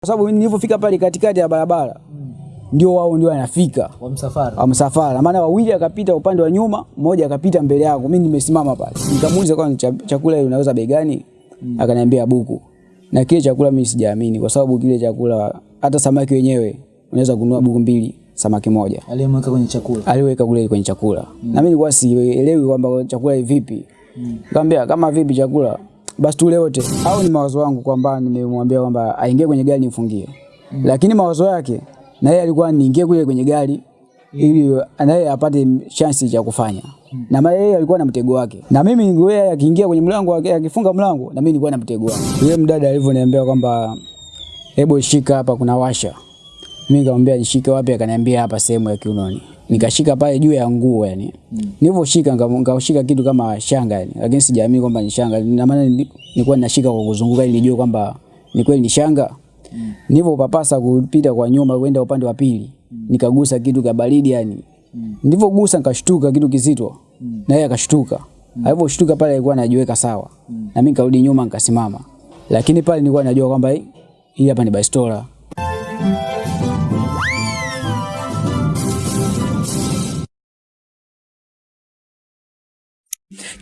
Kwa sababu mimi nilipofika pale katikati ya barabara mm. ndio wao ndio wanafika Wa msafara. wa msafara, maana wawili akapita upande wa nyuma, mmoja akapita mbele yangu, mimi nimesimama pale. Nikamuuliza kwa chakula ile unaweza bei gani? Mm. Akaniambia buku. Na kile chakula mimi sijaamini kwa sababu kile chakula hata samaki wenyewe unaweza kununua buku mbili samaki moja Aliyemweka kwenye chakula. aliweka kule kwenye chakula Mm. na mimi nilikuwa sielewi kwamba chakula hivi vipi. Nikamwambia kama vipi chakula basi tule wote, au ni mawazo wangu kwamba nimemwambia kwamba aingie kwenye gari nifungie. Mm. lakini mawazo yake na yeye alikuwa niingie kule kwenye gari ili naye apate chance ya kufanya na maana yeye alikuwa na mtego wake, na mimi yeye akiingia kwenye mlango wake akifunga mlango, na mimi nilikuwa na mtego wangu. Yule mdada alivyoniambia kwamba hebu shika hapa, kuna washa mimi nikamwambia nishike wapi, akaniambia hapa sehemu ya kiunoni. Nikashika pale juu ya nguo yani. Mm. Nilivyoshika nikashika kitu kama shanga yani, lakini sijaamini kwamba ni shanga. Na maana nilikuwa ninashika kwa kuzunguka ili nijue kwamba ni kweli ni shanga. Mm. Nilivyopapasa kupita kwa nyuma kwenda upande wa pili, mm. nikagusa kitu cha baridi yani. Mm. Nilipogusa nikashtuka kitu kizito. Mm. Na yeye akashtuka. Mm. Aliposhtuka pale alikuwa anajiweka sawa. Mm. Na mimi nikarudi nyuma nikasimama. Lakini pale nilikuwa najua kwamba hii hapa ni bastola.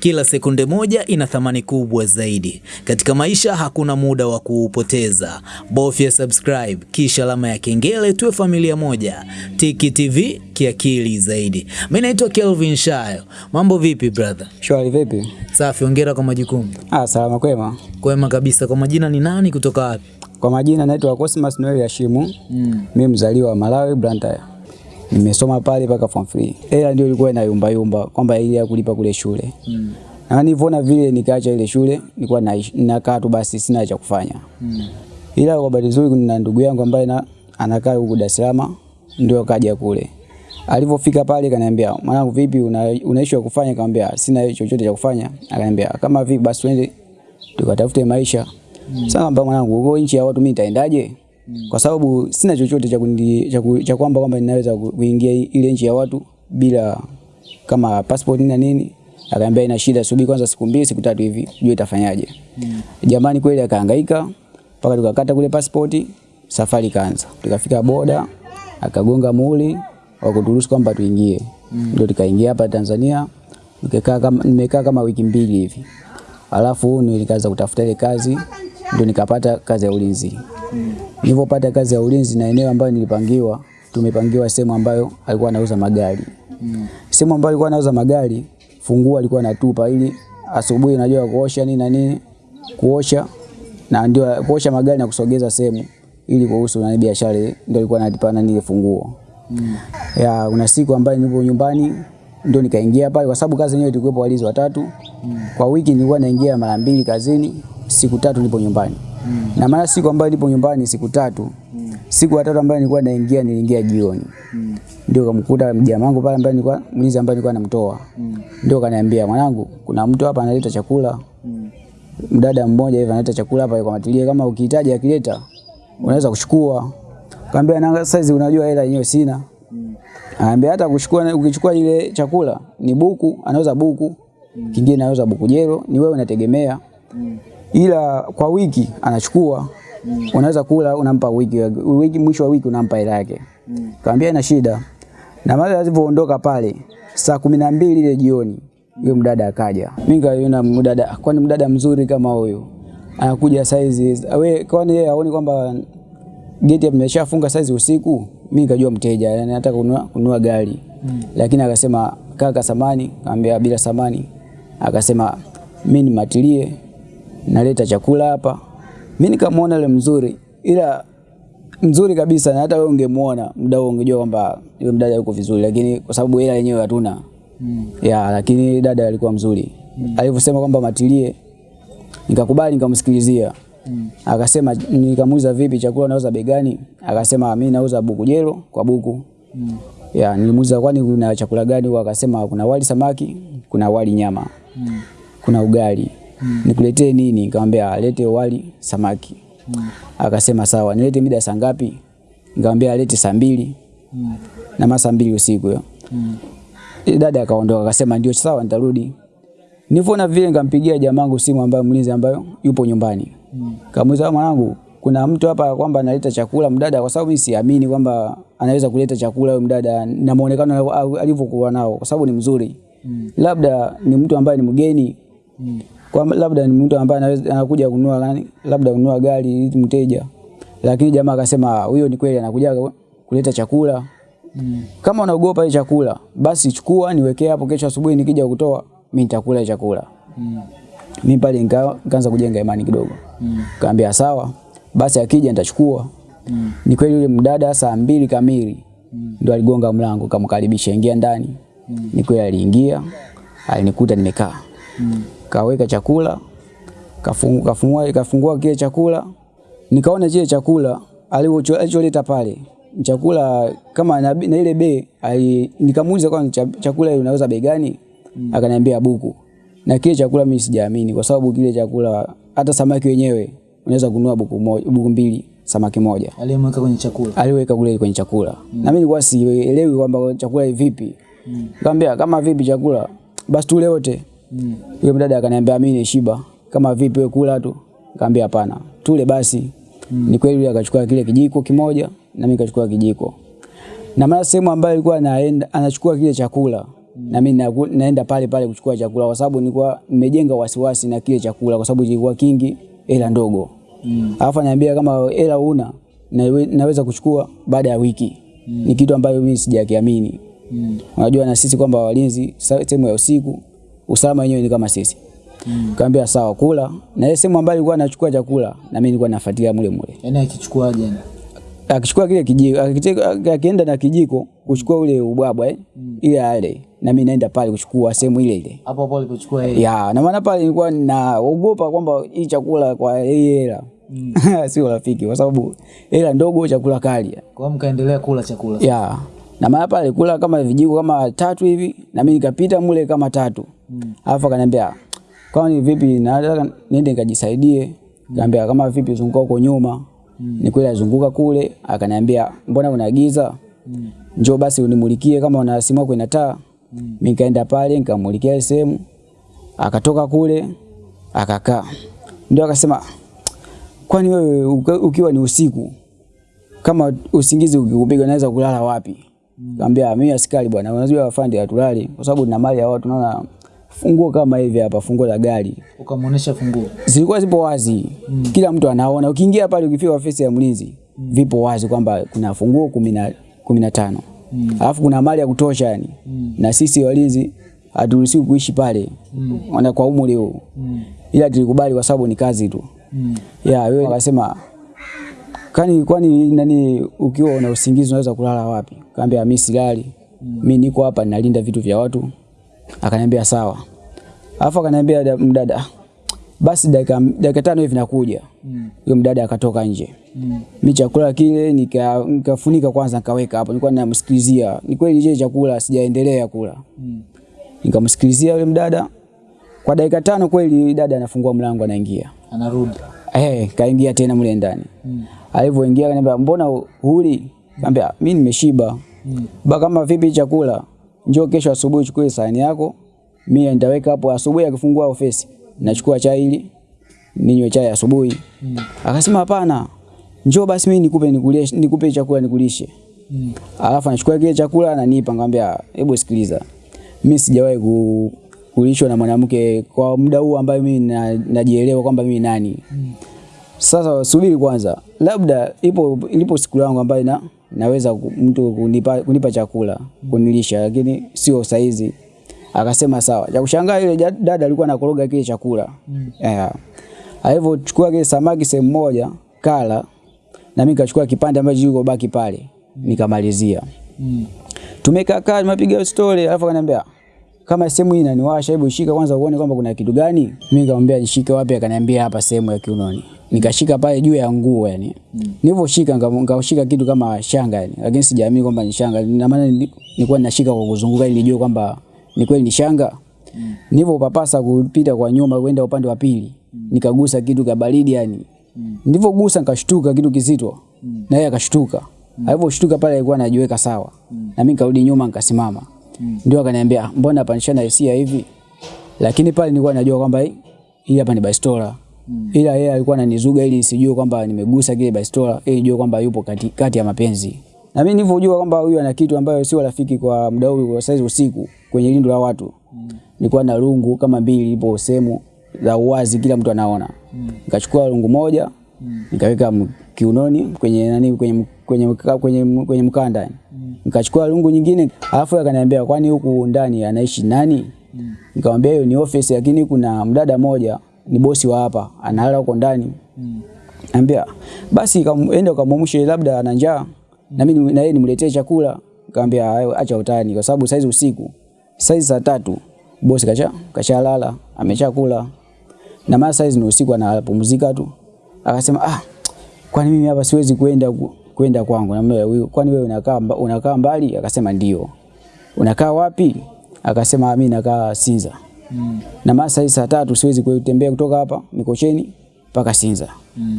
Kila sekunde moja ina thamani kubwa zaidi. Katika maisha hakuna muda wa kuupoteza. Bofya subscribe kisha alama ya kengele, tuwe familia moja. Tiki TV kiakili zaidi. Mimi naitwa Kelvin Shayo. Mambo vipi brother? Shwari vipi? Safi, hongera kwa majukumu. Ah, salama kwema. Kwema kabisa. Kwa majina ni nani kutoka wapi? Kwa majina naitwa Cosmas Noel Hashimu. Mm. Mimi mzaliwa wa Malawi Blantyre. Nimesoma pale mpaka form 3. Hela ndio ilikuwa inayumba yumba kwamba ile ya kulipa kule shule. Mm. Na nilivyoona vile nikaacha ile shule, nilikuwa na nakaa tu basi sina cha kufanya. Mm. Ila kwa bahati nzuri kuna ndugu yangu ambaye na anakaa huko Dar es Salaam ndio kaja kule. Alivyofika pale kaniambia, "Mwanangu vipi una, unaishi wa kufanya?" Kaniambia "Sina chochote cha kufanya." Akaniambia, "Kama vipi basi twende tukatafute maisha." Mm. Sasa nikamwambia, "Mwanangu, huko nchi ya watu mimi nitaendaje?" Kwa sababu sina chochote cha cha cha kwamba kwamba ninaweza kuingia ile nchi ya watu bila kama passport na nini. Akaniambia ina shida, subiri kwanza siku mbili siku tatu hivi, jua itafanyaje. Mm. Jamani kweli akahangaika mpaka tukakata kule passport, safari kaanza. Tukafika boda, akagonga muhuri wa kuturuhusu kwamba tuingie. Ndio tukaingia hapa Tanzania. Nimekaa kama nimekaa kama wiki mbili hivi. Alafu nilikaanza kutafuta ile kazi, ndio nikapata kazi ya ulinzi. Nilipopata kazi ya ulinzi na eneo ambayo nilipangiwa, tumepangiwa sehemu ambayo alikuwa anauza magari. Sehemu ambayo alikuwa anauza magari, funguo alikuwa anatupa ili asubuhi unajua kuosha nini na nini, kuosha na ndio kuosha magari na kusogeza sehemu ili kuhusu na biashara ndio alikuwa anatipana nile funguo. funguo. Ya kuna siku ambayo nilipo nyumbani ndio nikaingia pale kwa sababu kazi yenyewe tulikuwepo walinzi watatu. Mm. Kwa wiki nilikuwa naingia mara mbili kazini, siku tatu nipo nyumbani. Na maana siku ambayo nipo nyumbani siku tatu, Mm. siku ya tatu ambayo nilikuwa naingia niliingia jioni. Mm. Ndio kamkuta mjamaa wangu pale ambaye nilikuwa mlinzi ambaye nilikuwa namtoa. Mm. Ndio kaniambia mwanangu, kuna mtu hapa analeta chakula. Mm. Mdada mmoja hivi analeta chakula hapa kwa matilie, kama ukihitaji akileta unaweza kuchukua. Kaambia na size unajua hela yenyewe sina. Anambia hata kuchukua ukichukua ile chakula ni buku, anauza buku. Mm. Kingine anauza buku jero, ni wewe unategemea. Ila kwa wiki anachukua. mm. Unaweza kula unampa wiki, wiki mwisho wa wiki unampa hela yake. mm. Kaambia ina shida. Na mara alivyoondoka pale saa kumi na mbili ile jioni yule mdada akaja. Mimi nikaona mdada, kwani mdada mzuri kama huyu anakuja saizi, we kwani yeye haoni kwamba geti ameshafunga saizi usiku? Mimi nikajua mteja yani nataka kununua, kununua gari mm. Lakini akasema kaka, samani. Kaambia bila samani. Akasema mimi nimatilie, naleta chakula hapa. Mimi nikamwona yule mzuri, ila mzuri kabisa, na hata wewe ungemuona muda huo ungejua kwamba yule mdada yuko vizuri, lakini kwa sababu hela yenyewe hatuna mm. ya, lakini dada alikuwa mzuri mm. alivyosema kwamba matilie, nikakubali nikamsikilizia mm. akasema, nikamuuliza vipi, chakula unauza bei gani? Akasema mimi nauza buku jelo kwa buku mm. ya, nilimuuliza kwani kuna chakula gani? Huko akasema kuna wali samaki, kuna wali nyama mm. kuna ugali mm. nikuletee nini? Nikamwambia alete wali samaki mm. akasema sawa, nilete mida saa ngapi? Nikamwambia alete saa mbili mm. na masaa mbili usiku hiyo mm. dada akaondoka akasema ndio sawa, nitarudi. Nilivyoona vile nikampigia jamangu simu ambaye mlinzi ambayo yupo nyumbani. Mm. Kamuuliza mwanangu, kuna mtu hapa kwamba analeta chakula mdada, kwa sababu mimi siamini kwamba anaweza kuleta chakula huyo mdada na muonekano alivyokuwa nao, kwa sababu ni mzuri mm. labda ni mtu ambaye ni mgeni mm. Kwa labda ni mtu ambaye anakuja kununua nani, labda kununua gari mteja, lakini jamaa akasema huyo ni kweli anakuja kuleta chakula mm. kama unaogopa ile chakula basi chukua niwekee hapo, kesho asubuhi nikija kutoa mimi nitakula chakula Mm. mimi pale nikaanza kujenga imani kidogo mm. kaambia sawa basi akija nitachukua mm. ni kweli yule mdada saa mbili kamili mm. ndo aligonga mlango kamkaribisha ingia ndani mm. ni kweli aliingia alinikuta nimekaa mm. Kaweka chakula kafungua, kafungua, kafungua kile chakula nikaona kile chakula alicholeta pale chakula kama na, na ile bei ali- nikamuuliza kwa chakula ile unaweza bei gani mm. akaniambia buku na kile chakula mimi sijaamini kwa sababu kile chakula hata samaki wenyewe unaweza kununua buku moja, buku mbili samaki moja Aliyemweka kwenye chakula. aliweka kule kwenye chakula mm. na mimi nilikuwa sielewi kwamba chakula hivi vipi mm. Kambia, kama vipi chakula basi tule wote mm. Yule mdada akaniambia mimi ni shiba kama vipi wewe kula tu nikamwambia hapana tule basi mm. Ni kweli yule akachukua kile kijiko kimoja na mimi nikachukua kijiko na maana sehemu ambayo alikuwa anaenda anachukua kile chakula mm. na mimi naenda pale pale kuchukua chakula kwa sababu nilikuwa nimejenga wasiwasi na kile chakula kwa sababu kilikuwa kingi hela ndogo mm. alafu ananiambia kama hela una nawe- naweza kuchukua baada ya wiki mm. ni kitu ambayo mimi sijakiamini mm. unajua na sisi kwamba walinzi sehemu ya usiku usalama wenyewe ni kama sisi mm. kaambia sawa kula na yeye sehemu ambayo alikuwa anachukua chakula na mimi nilikuwa nafuatilia mule mule Yaani akichukuaje? akichukua kile kijiko akienda na kijiko kuchukua ule ubwabwa eh, ile ale na mimi naenda pale kuchukua sehemu ile ile Hapo hapo alipochukua yeye. ya na maana pale nilikuwa naogopa kwamba hii chakula kwa yeye hela sio rafiki kwa sababu hela ndogo chakula kali Kwa mkaendelea kula chakula. ya na maana pale kula kama vijiko kama tatu hivi na mimi nikapita mule kama tatu. Alafu akaniambia kwani vipi nataka niende nikajisaidie? Kaambia kama vipi zunguka huko nyuma. Mm. nikwenda zunguka kule. Akaniambia mbona kuna giza njoo basi unimulikie kama una simu yako ina taa. Mimi nikaenda pale nikamulikia sehemu akatoka kule akakaa. Ndio akasema kwani wewe ukiwa ni usiku kama usingizi ukikupiga unaweza kulala wapi? Kaambia mimi askari bwana, unajua afande hatulali kwa sababu nina mali ya watu. Naona funguo kama hivi hapa, funguo la gari Ukamuonesha funguo. zilikuwa zipo wazi mm. kila mtu anaona. Ukiingia pale, ukifika ofisi ya mlinzi mm. vipo wazi kwamba kuna funguo kumi na kumi na tano mm. alafu kuna mali ya kutosha yani mm. na sisi walinzi haturuhusiwi kuishi pale mm. wana kwa umri huu mm. ila tulikubali kwa sababu ni kazi tu mm. ya wewe akasema kani kwani nani ukiwa una usingizi unaweza kulala wapi? Kaambia mimi silali. Mimi niko hapa ninalinda vitu vya watu. Akaniambia sawa. Alafu akaniambia mdada basi dakika dakika tano hivi nakuja. Huyo mdada akatoka nje. Mm. Mimi chakula kile nika- nikafunika kwanza nikaweka hapo. Nilikuwa ninamsikilizia. Ni kweli je chakula sijaendelea kula. Mm. Nikamsikilizia yule mdada. Kwa dakika tano kweli dada anafungua mlango anaingia. Anarudi. Eh, kaingia tena mle ndani. Mm. Alivyoingia akaniambia mbona huli? Kaambia mimi nimeshiba. Mm. Ba kama vipi chakula? Njoo kesho asubuhi chukue sahani yako. Mimi nitaweka hapo asubuhi akifungua ofisi. Nachukua chai ili ninywe chai asubuhi. Mm. Akasema hapana. Njoo basi mimi nikupe nikulie nikupe chakula nikulishe. Mm. Alafu anachukua kile chakula ananipa ngambia hebu sikiliza. Mimi sijawahi ku, kulishwa na mwanamke kwa muda huu ambayo mimi na- najielewa kwamba mimi nani. Mm. Sasa subiri kwanza, labda ipo ilipo siku yangu ambayo na, naweza mtu kunipa, kunipa chakula kunilisha, lakini sio saizi. Akasema sawa. Cha kushangaa yule dada alikuwa anakoroga kile chakula mm. yeah. Alivyochukua kile samaki sehemu moja kala, na mimi nikachukua kipande ambacho kiko baki pale nikamalizia. Mm. Tumekaa kaa tumepiga story, alafu akaniambia kama sehemu hii inaniwasha, hebu shika kwanza uone kwamba kuna kitu gani. Mimi nikamwambia nishike wapi, akaniambia hapa sehemu ya kiunoni. Nikashika pale juu ya nguo yani. Mm. Nilivyoshika nika- nikashika kitu kama shanga yani, lakini sijaamini kwamba ni shanga. Na maana ni- nilikuwa ninashika kwa kuzunguka ili nijue kwamba ni kweli ni shanga. Mm. Nilipopapasa kupita kwa nyuma kwenda upande wa pili, mm. nikagusa kitu cha baridi yani. Mm. Nilipogusa nikashtuka kitu kizito. Mm. Na yeye akashtuka. Mm. Alivyoshtuka pale alikuwa anajiweka sawa. Mm. Na mimi nikarudi nyuma nikasimama. Mm. Ndio akaniambia mbona hapa nishana hisia hivi? Lakini pale nilikuwa najua kwamba hii hii hapa ni bastola. Mm. ila yeye alikuwa ananizuga ili sijue kwamba nimegusa kile bastola ili nijue kwamba yupo kati, kati ya mapenzi na mimi nilivyojua kwamba huyu ana kitu ambayo sio rafiki kwa muda huu kwa saizi usiku kwenye lindo la watu mm. nilikuwa na rungu kama mbili ipo sehemu za uwazi kila mtu anaona mm. nikachukua rungu moja mm. nikaweka kiunoni kwenye nani kwenye kwenye kwenye, kwenye mkanda mm. nikachukua rungu nyingine alafu akaniambia kwani huku ndani anaishi nani mm. nikamwambia hiyo ni office lakini kuna mdada moja ni bosi wa hapa analala huko ndani mm. Ambia basi kaende ukamwamshe labda ana njaa na mimi na yeye nimletee chakula. Kaambia acha utani kwa sababu saizi usiku. Saizi saa tatu bosi kacha kashalala, ameshakula. Na maana saizi ni usiku anapumzika tu. Akasema ah kwani mimi hapa siwezi kwenda kwenda kwangu. Na mimi kwani wewe unakaa unakaa mbali? Akasema ndio. Unakaa wapi? Akasema mimi nakaa Sinza. Mm. Na maana saizi saa tatu siwezi kutembea kutoka hapa Mikocheni mpaka Sinza. Mm.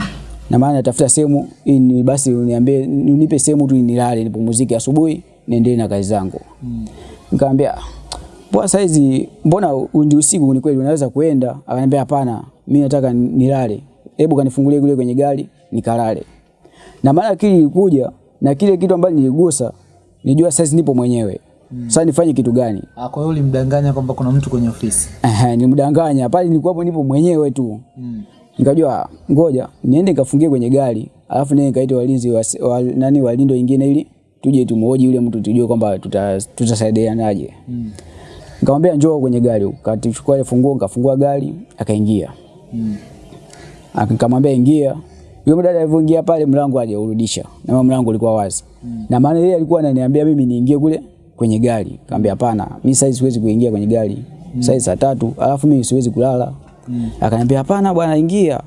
Na maana natafuta sehemu ni- basi uniambie unipe sehemu tu nilale nipumzike asubuhi niendelee na kazi zangu. Mm. Nikamwambia Bwana saizi mbona ndi usiku ni kweli unaweza kuenda? Akaniambia hapana, mimi nataka nilale. Hebu kanifungulie kule kwenye gari nikalale. Na maana akili ilikuja na kile kitu ambacho niligusa nijua saizi nipo mwenyewe. Mm. Sasa nifanye kitu gani? Ah, Kwa hiyo ulimdanganya kwamba kuna mtu kwenye ofisi. Ehe, nilimdanganya pale nilikuwa hapo nipo mwenyewe tu. Mm. Nikajua ngoja niende nikafungie kwenye gari, alafu nende nikaite walinzi wa, wa, nani walindo wengine ili tuje tumuoji yule mtu tujue kwamba tutasaidianaje. tuta- Mm. Nikamwambia njoo kwenye gari, kachukua ile funguo, nikafungua gari, akaingia. Mm. Akamwambia ingia. Yule mdada alivyoingia pale mlango hajaurudisha. Na mlango ulikuwa wazi. Mm. Na maana yeye alikuwa ananiambia mimi niingie kule kwenye gari. kaambia hapana, mimi sasa siwezi kuingia kwenye gari. Mm. Sasa saa tatu, alafu mimi siwezi kulala. Mm. Akaniambia hapana bwana ingia.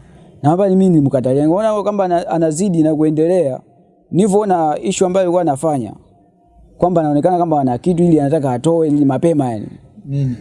Na hapa mimi nilimkatalia. Ngaona kwamba anazidi na kuendelea. Nilivyoona issue ambayo alikuwa anafanya kwamba anaonekana kama ana kitu ili anataka atoe ili mapema yani. Mm.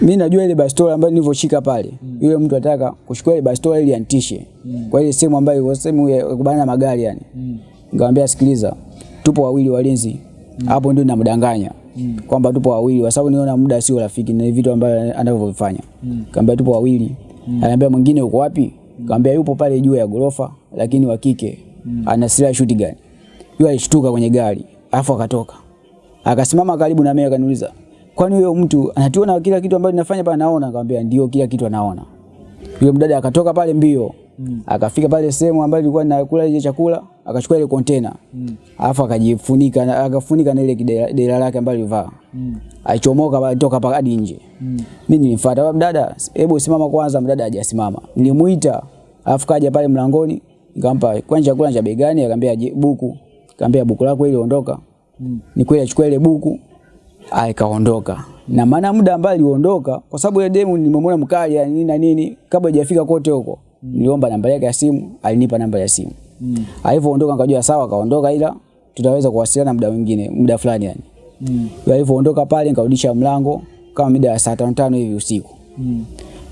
Mimi najua ile bastola ambayo nilivyoshika pale. Mm. Yule mtu anataka kuchukua ile bastola ili antishe. Mm. Kwa ile sehemu ambayo sehemu ya kubana magari yani. Mm. Nikamwambia sikiliza, tupo wawili walinzi. Hapo mm. ndio namdanganya. Mm. Kwamba tupo wawili kwa sababu niona muda sio rafiki na vitu ambavyo anavyovifanya Mm. kaambia tupo wawili. Mm. anaambia mwingine uko wapi? mm. kaambia yupo pale juu ya gorofa lakini wa kike. Mm. Ana silaha shoot gani? Yule alishtuka kwenye gari, afu akatoka. Akasimama karibu na mimi akaniuliza, "Kwani huyo mtu anatuona kila kitu ambacho ninafanya pale Naona. Nikamwambia, "Ndio, kila kitu anaona." Yule mdada akatoka pale mbio. Mm. Akafika pale sehemu ambayo ilikuwa nakula ile chakula, akachukua ile container. Mm. Alafu akajifunika akafunika na ile dera lake ambalo alivaa. Mm. aichomoka pale toka pale hadi nje. Mm. Mimi nilimfuata, baba mdada, hebu simama kwanza." Mdada hajasimama. Nilimuita, alafu kaja pale mlangoni, nikampa kwani chakula cha bei gani? Buku. Nikamwambia buku lako ile ondoka. Mm. Ni kweli achukua ile buku aikaondoka Na maana muda ambao aliondoka kwa sababu ile demu nimemwona mkali ya nini na nini kabla hajafika kote huko. Niliomba namba yake ya simu, alinipa namba ya simu. Mm. Alivyoondoka nikajua sawa kaondoka ila tutaweza kuwasiliana muda mwingine, muda fulani yani. Mm. Alivyoondoka pale nikarudisha mlango kama mida ya saa tano tano hivi usiku. Mm.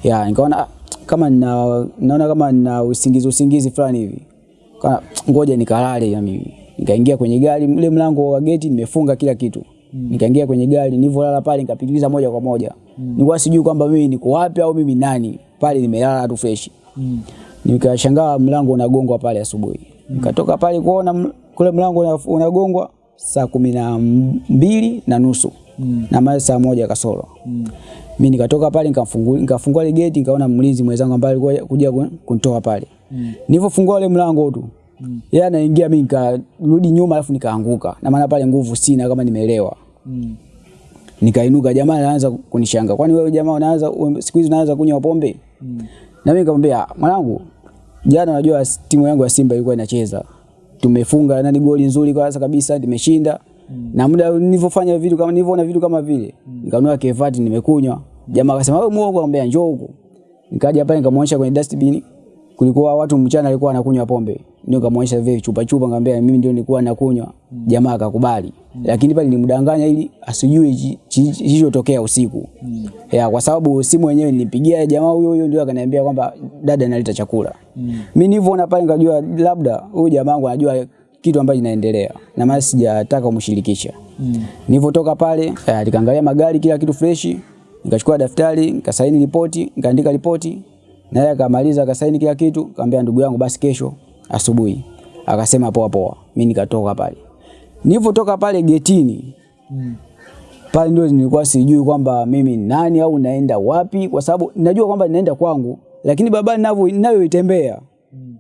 Ya, nikaona ah, kama nina, naona kama nina usingizi usingizi fulani hivi. Kana ngoja nikalale ya mimi. Nikaingia kwenye gari, ule mlango wa geti nimefunga kila kitu. Mm. Nikaingia kwenye gari, nilivyolala pale nikapitiliza moja kwa moja. Mm. Nilikuwa sijui kwamba mimi niko wapi au mimi nani. Pale nimelala tu fresh. Nikashangaa mlango unagongwa pale asubuhi. Mm. Nikatoka pale kuona kule mlango unagongwa saa kumi na mbili na nusu mm. na mali saa moja kasoro mm. mi nikatoka pale nikafungua nikafungua ile geti nikaona mlinzi mwenzangu ambaye alikuwa kuja kun- kunitoa pale mm. nilivyofungua ile mlango tu mm. yeye anaingia mimi nikarudi nyuma alafu nikaanguka na maana pale nguvu sina kama nimeelewa Mm. nikainuka jamaa anaanza kunishanga kwani wewe jamaa unaanza siku hizi unaanza kunywa pombe mm. Na mimi nikamwambia mwanangu jana unajua timu yangu ya Simba ilikuwa inacheza tumefunga nani goli nzuri kwanza kabisa nimeshinda mm. na muda nilivyofanya vitu kama nilivyoona vitu kama vile mm. kevati nimekunywa jamaa akasema wewe muongo anambia njoo huku nikaja hapa nikamwonyesha kwenye dustbin kulikuwa watu mchana alikuwa anakunywa pombe ndio nikamwonyesha vile chupa chupa ngambia mimi ndio nilikuwa nakunywa mm. jamaa akakubali mm. lakini pale nilimdanganya ili asijue kilichotokea usiku mm. ya kwa sababu simu yenyewe nilipigia jamaa huyo huyo ndio akaniambia kwamba dada analeta chakula mm. mimi nilivyoona pale nikajua labda huyu jamaa wangu anajua kitu ambacho kinaendelea na maana sijataka kumshirikisha mm. nilivyotoka pale eh, nikaangalia magari kila kitu freshi nikachukua daftari nikasaini ripoti nikaandika ripoti naye akamaliza akasaini kila kitu, akamwambia ndugu yangu, basi kesho asubuhi. Akasema poa poa, mimi nikatoka pale. Nilipotoka pale getini Mm. pale ndio nilikuwa sijui kwamba mimi nani au naenda wapi, kwa sababu najua kwamba ninaenda kwangu, lakini barabara ninavyo ninayoitembea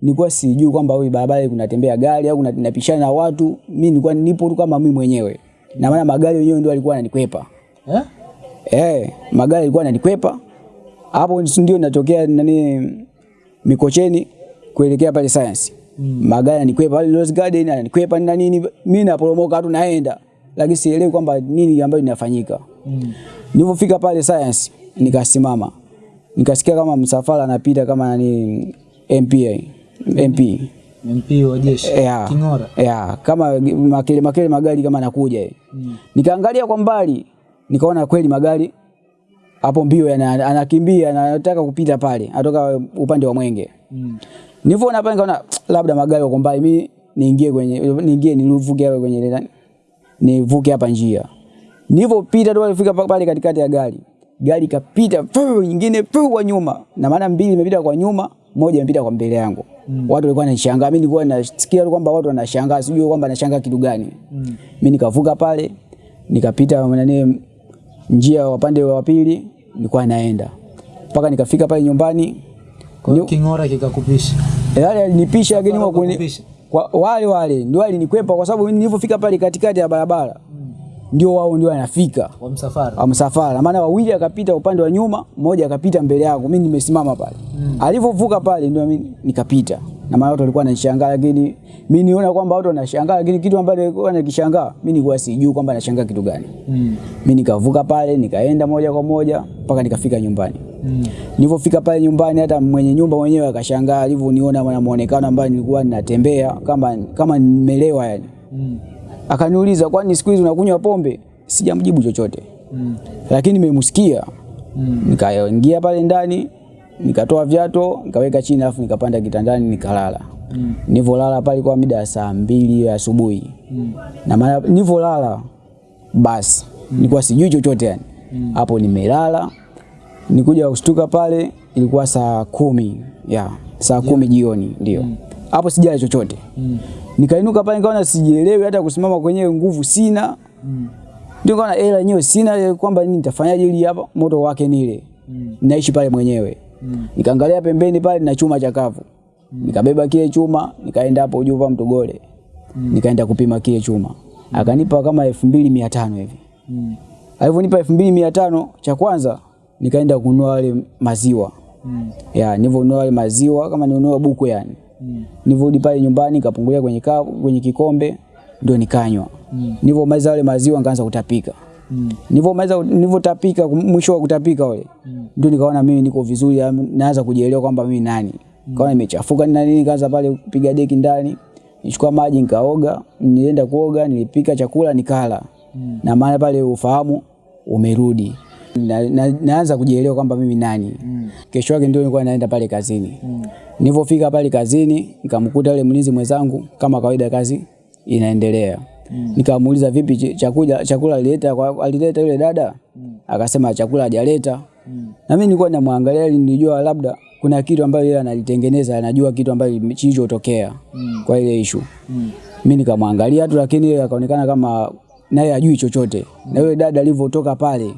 nilikuwa sijui kwamba huyu barabara kunatembea gari au napishana na watu. Mimi nilikuwa nipo tu kama mimi mwenyewe, na maana magari yenyewe ndio alikuwa ananikwepa Eh? eh, magari yalikuwa yananikwepa hapo, ndio natokea nani Mikocheni kuelekea pale Science mm. magari kwepa pale Rose Garden yananikwepa na nini, mimi naporomoka tu naenda, lakini sielewi kwamba nini ambayo inafanyika Mm. Nilipofika pale Science nikasimama, nikasikia kama msafara anapita kama nani MPA MP MP wa jeshi. yeah. King'ora. yeah. kama makele makele magari kama anakuja mm. Nikaangalia kwa mbali nikaona kweli magari hapo mbio anakimbia na anataka kupita pale, atoka upande wa Mwenge. Mm. Nilivyoona pale nikaona labda magari yako mbali, mimi niingie kwenye niingie nivuke hapa kwenye ile nivuke hapa njia. Nilipopita tu alifika pale katikati ya gari, gari kapita fuu nyingine fuu kwa nyuma, na maana mbili imepita kwa nyuma, moja imepita kwa mbele yangu. Mm. Watu walikuwa wanashangaa, mimi nilikuwa nasikia tu kwamba watu wanashangaa, sijui kwamba nashangaa kitu gani. Mimi nikavuka pale, nikapita nani njia ya upande wa pili, nilikuwa naenda. Mpaka nikafika pale nyumbani Kwa hiyo King'ora kikakupisha. yale alinipisha lakini kwa kuni- kwa wale wale ndio alinikwepa kwa sababu mimi nilipofika pale katikati ya barabara ndio wao ndio wanafika. Wa msafara. wa msafara, maana wawili akapita upande wa nyuma, mmoja akapita mbele yangu, mimi nimesimama pale. alivovuka pale ndio mimi nikapita, na maana watu walikuwa wanashangaa, lakini mimi niona kwamba watu wanashangaa, lakini kitu ambacho walikuwa wanakishangaa mimi nilikuwa sijui kwamba nashangaa kitu gani. Mm. Mimi nikavuka pale, nikaenda moja kwa moja mpaka nikafika nyumbani. Mm. Nilipofika pale nyumbani, hata mwenye nyumba mwenyewe akashangaa alivyoniona na muonekano ambao nilikuwa ninatembea kama kama nimelewa yani. Mm. Akaniuliza, kwani siku hizi unakunywa pombe? Sijamjibu chochote, Mm. lakini nimemsikia. Mm. Nikaingia pale ndani, nikatoa viatu, nikaweka chini, alafu nikapanda kitandani nikalala. Mm. nivolala pale kwa mida ya saa mbili ya asubuhi Mm. na maana nilivyolala basi nilikuwa sijui chochote yani hapo mm. nimelala nikuja kushtuka pale ilikuwa saa kumi ya yeah. saa kumi yeah. jioni ndio hapo mm. sijala chochote Mm. nikainuka pale nikaona sijielewi hata kusimama kwenyewe nguvu sina Mm. ndio kaona hela yenyewe sina kwamba nini nitafanyaje ili hapa moto wake nile Mm. naishi pale mwenyewe Mm. nikaangalia pembeni pale na chuma cha kavu nikabeba kile chuma nikaenda hapo kwa Mtogole nikaenda kupima kile chuma akanipa kama elfu mbili mia tano hivi Mm. alivyonipa elfu mbili mia tano cha kwanza nikaenda kununua wale maziwa Mm. ya nilivyonunua wale maziwa kama ninunua buku yani Mm. nilivyorudi pale nyumbani nikapungulia kwenye kavu, kwenye kikombe ndio nikanywa Mm. nilivyomaliza wale maziwa nikaanza kutapika Mm. nilivyomaliza nilivyotapika mwisho wa kutapika ule ndio nikaona mimi niko vizuri naanza kujielewa kwamba mimi nani Mm. kaona nimechafuka na nini nikaanza pale kupiga deki ndani nichukua maji nikaoga nilienda kuoga nilipika chakula nikala Mm. na maana pale ufahamu umerudi na, na, naanza kujielewa kwamba mimi nani Mm. kesho yake ndio nilikuwa naenda pale kazini Mm. nilivyofika pale kazini nikamkuta yule mlinzi mwenzangu kama kawaida kazi inaendelea nikamuuliza vipi chakula chakula alileta alileta yule dada mm. akasema chakula hajaleta mm. na mimi nilikuwa namwangalia ili nilijua labda kuna kitu ambayo yeye analitengeneza anajua kitu ambayo kilichotokea kwa ile issue mimi nikamwangalia tu lakini yeye akaonekana kama naye ajui chochote mm. na yule dada alivyotoka pale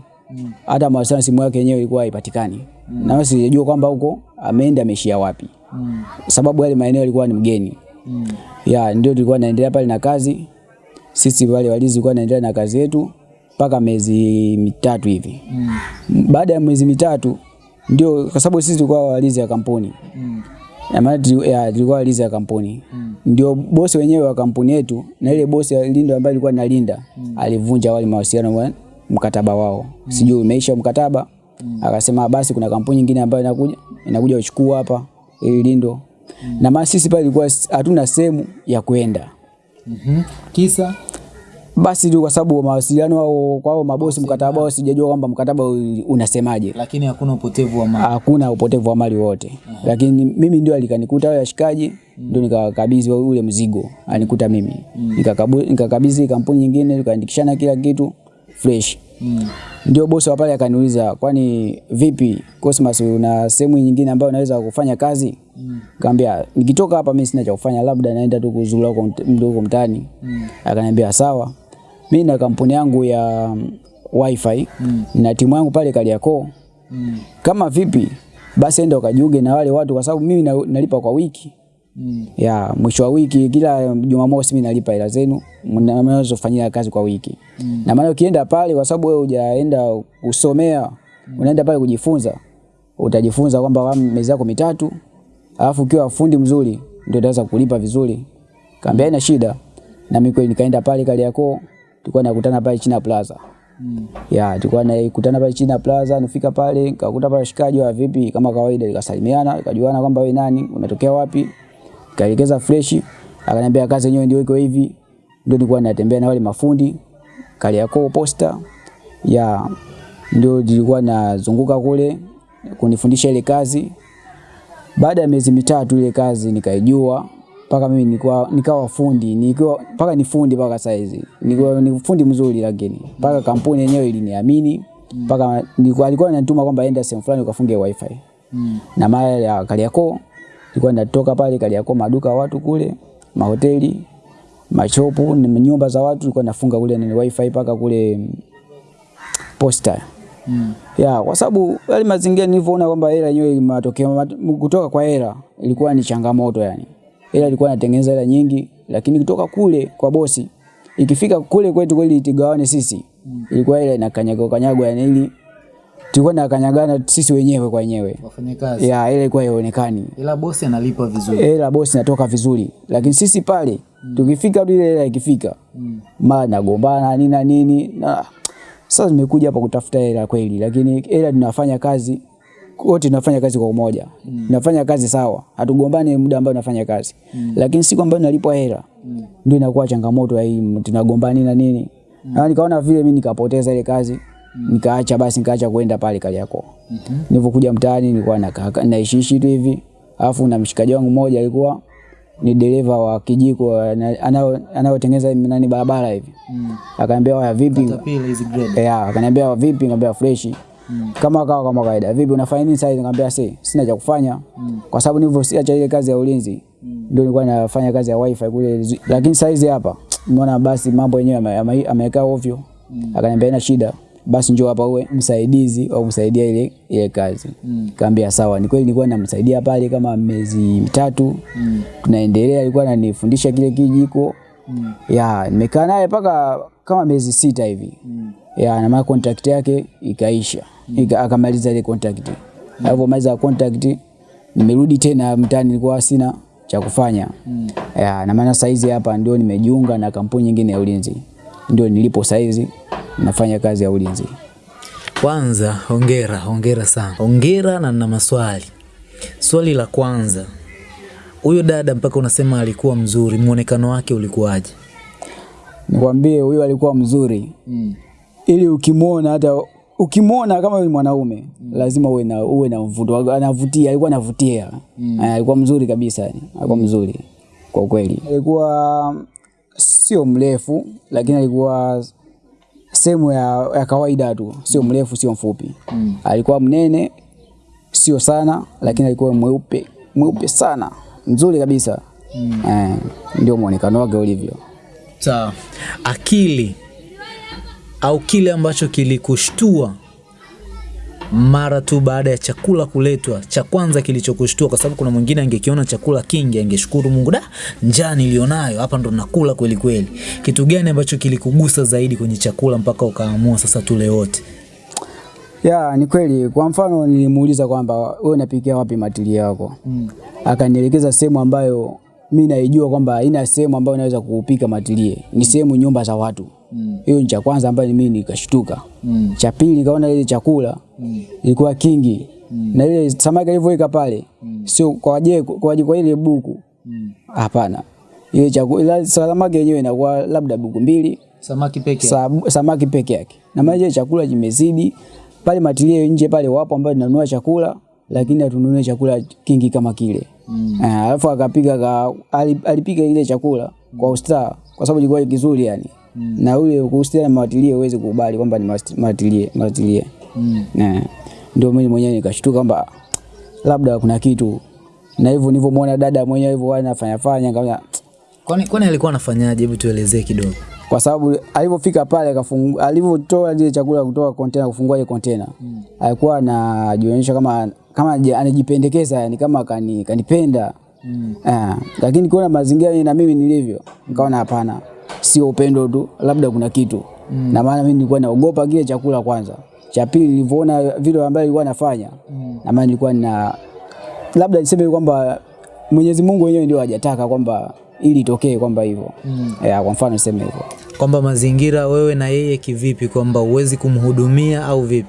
hata mm. mawasiliano simu yake yenyewe ilikuwa haipatikani mm. na sijajua kwamba huko ameenda ameshia wapi Mm. sababu yale maeneo yalikuwa ni mgeni Mm. ya ndio tulikuwa naendelea pale na kazi sisi wale walizi tulikuwa naendelea na kazi yetu mpaka miezi mitatu hivi Mm. baada ya miezi mitatu ndio kwa sababu sisi tulikuwa walinzi ya kampuni Mm. na maana tulikuwa walinzi ya kampuni mm. ndio bosi wenyewe wa kampuni yetu na ile bosi ya lindo ambaye alikuwa analinda alivunja wale mawasiliano wa mkataba wao mm. sijui umeisha mkataba mm. akasema basi kuna kampuni nyingine ambayo inakuja inakuja kuchukua hapa ili lindo mm. na maana sisi pale ilikuwa hatuna sehemu ya kwenda Mhm. Kisa basi tu kwa sababu mawasiliano wao kwa hao mabosi mkataba wao sijajua kwamba mkataba unasemaje lakini hakuna upotevu wa mali. hakuna upotevu wa mali wote uh -huh. lakini mimi ndio alikanikuta ashikaji washikaji ndio nikakabidhi ule mzigo alikuta mimi mm. nikakabidhi kampuni nyingine tukaandikishana kila kitu fresh. mm. Ndio bosi wa pale akaniuliza, kwani vipi Cosmas, una sehemu nyingine ambayo unaweza kufanya kazi? Kaambia nikitoka hapa mimi sina cha kufanya, labda naenda tu kuzurura huko mtaani. Akaniambia sawa, mimi na kampuni yangu ya wifi mm, na timu yangu pale Kariakoo. Kama vipi basi enda ukajiunge na wale watu, kwa sababu mimi na- nalipa kwa wiki. Mm. ya mwisho wa wiki, kila Jumamosi mimi nalipa hela zenu, mnaweza kufanyia kazi kwa wiki. Mm. na maana ukienda pale, kwa sababu wewe hujaenda kusomea, unaenda pale kujifunza, utajifunza kwamba mezi yako mitatu, alafu ukiwa fundi mzuri ndio utaweza kulipa vizuri. Kaambia haina shida, na mimi kweli nikaenda pale Kariakoo, tulikuwa nakutana pale China Plaza Mm. ya tulikuwa nakutana pale China Plaza, nifika pale nikakuta pale shikaji wa vipi, kama kawaida, nikasalimiana, nikajuana kwamba wewe nani, unatokea wapi, kaelekeza freshi, akaniambia kazi yenyewe ndio iko hivi, ndio nilikuwa natembea na wale mafundi Kariakoo posta ya ndio nilikuwa nazunguka kule kunifundisha ile kazi. Baada ya miezi mitatu ile kazi nikaijua mpaka mimi nikuwa, nikawa fundi nikiwa mpaka ni fundi mpaka saizi nilikuwa ni fundi mzuri, lakini mpaka kampuni yenyewe iliniamini mpaka nilikuwa alikuwa ananituma kwamba enda sehemu fulani ukafunge wifi. Na mara ya Kariakoo nilikuwa natoka pale Kariakoo, maduka watu kule, mahoteli, machopu, nyumba za watu, nilikuwa nafunga kule ni wifi mpaka kule mm, ya kwa sababu yale mazingira nilivyoona kwamba hela yenyewe matokeo kutoka kwa hela ilikuwa ni changamoto yani. Hela ilikuwa inatengeneza hela nyingi, lakini kutoka kule kwa bosi ikifika kule kwetu kweli itigawane sisi, mm. ilikuwa hela inakanyaga kanyagwa yani, ili tulikuwa na kanyagana sisi wenyewe kwa wenyewe. Wafanyakazi. Ya ile ilikuwa haionekani. Ila bosi analipa vizuri. Hela bosi natoka vizuri, lakini sisi pale mm. tukifika tu ile hela ikifika, mm. mara nagombana nini na nini na sasa nimekuja hapa kutafuta hela kweli, lakini hela tunafanya kazi wote tunafanya kazi kwa umoja mm. tunafanya kazi sawa, hatugombani muda ambao tunafanya kazi mm. lakini siku ambayo nalipwa hela mm. ndio inakuwa changamoto ya hii tunagombani na nini mm. na nikaona vile mimi nikapoteza ile kazi mm. nikaacha basi nikaacha kwenda pale Kariakoo mm -hmm. nilipokuja mtaani nilikuwa nakaa naishiishi tu hivi, alafu na mshikaji wangu mmoja alikuwa ni dereva wa kijiko anayotengeneza nani barabara hivi mm. akaniambia waya vipi. Yeah, akaniambia vipi, nikamwambia fresh. mm. Kama kawa kama kawaida. Vipi unafanya nini sasa? Nikamwambia si, sina cha kufanya. mm. Kwa sababu nilivyoacha ile kazi ya ulinzi mm. ndio nilikuwa nafanya kazi ya wifi kule, lakini sasa hapa nimeona basi mambo yenyewe ameweka ovyo mm. Akaniambia ina shida. Basi njoo hapa uwe msaidizi au msaidia ile ile kazi. Mm. Kaambia sawa. Ni kweli nilikuwa namsaidia pale kama miezi mitatu. Mm. Tunaendelea, alikuwa ananifundisha kile kijiko. Mm. Ya, nimekaa naye mpaka kama miezi sita hivi Mm. ya na maana contract yake ikaisha Ika, akamaliza ile contract Mm. alivyomaliza contract nimerudi tena mtaani nilikuwa sina cha kufanya Mm. ya na maana saizi hapa ndio nimejiunga na kampuni nyingine ya ulinzi ndio nilipo saizi nafanya kazi ya ulinzi Kwanza hongera, hongera sana. Hongera na na maswali. Swali la kwanza, huyo dada mpaka unasema alikuwa mzuri, muonekano wake ulikuwaje? nikwambie huyo alikuwa mzuri mm. ili ukimwona hata ukimwona kama ni mwanaume mm. lazima uwe na uwe na mvuto anavutia alikuwa anavutia mm. alikuwa mzuri kabisa alikuwa alikuwa mzuri kwa kweli alikuwa sio mrefu lakini alikuwa sehemu ya, ya kawaida tu sio mrefu sio mfupi Mm. alikuwa mnene sio sana lakini alikuwa mweupe mweupe sana mzuri kabisa Mm. eh, ndio muonekano wake ulivyo Sawa. Akili au kile ambacho kilikushtua mara tu baada ya chakula kuletwa, cha kwanza kilichokushtua, kwa sababu kuna mwingine angekiona chakula kingi angeshukuru Mungu, da, njaa nilionayo hapa ndo nakula kweli kweli. Kitu gani ambacho kilikugusa zaidi kwenye chakula mpaka ukaamua sasa tule wote? Ya, ni kweli. Kwa mfano nilimuuliza kwamba wewe unapikia wapi matili yako? Mm. Akanielekeza sehemu ambayo mi naijua kwamba haina sehemu ambayo naweza kupika matilie. Ni sehemu nyumba za watu. Hiyo mm. ni cha kwanza ambayo mimi nikashtuka. Mm. Cha pili kaona ile chakula mm. ilikuwa kingi. mm. Na ile samaki alivyoweka pale mm. sio kwa je kwa kwa ile buku. Hapana. mm. Ile chakula samaki yenyewe inakuwa labda buku mbili Samaki peke sa, samaki peke yake. Na maana ile chakula kimezidi pale matilie nje pale wapo ambao tunanunua chakula lakini hatununue chakula kingi kama kile. Mm. Alafu akapika ka, alipika ile chakula kwa usta kwa sababu ilikuwa kizuri yani. Mm. na ule kuhusiana na mawatilie uweze kukubali kwamba ni mawatilie mawatilie mm. ndio mimi mwenyewe nikashtuka kwamba labda kuna kitu na hivyo nilivyomwona dada mwenyewe hivyo anafanya fanya kama Kwani kwani alikuwa anafanyaje? Hebu tuelezee kidogo. kwa sababu alivyofika pale akafungu- alivyotoa ile chakula kutoka container kufungua ile container mm. alikuwa anajionyesha kama kama anajipendekeza yani kama kani, kanipenda mm. eh, lakini kuona mazingira na mimi nilivyo nikaona hapana, sio upendo tu, labda kuna kitu mm. na maana mimi nilikuwa naogopa kile chakula kwanza. Cha pili nilivyoona vile ambavyo alikuwa anafanya mm. na maana nilikuwa na labda niseme kwamba Mwenyezi Mungu wenyewe ndio hajataka kwamba ili itokee kwamba hivyo mm. yeah, kwa mfano niseme hivyo Kwamba mazingira wewe na yeye kivipi, kwamba uwezi kumhudumia au vipi?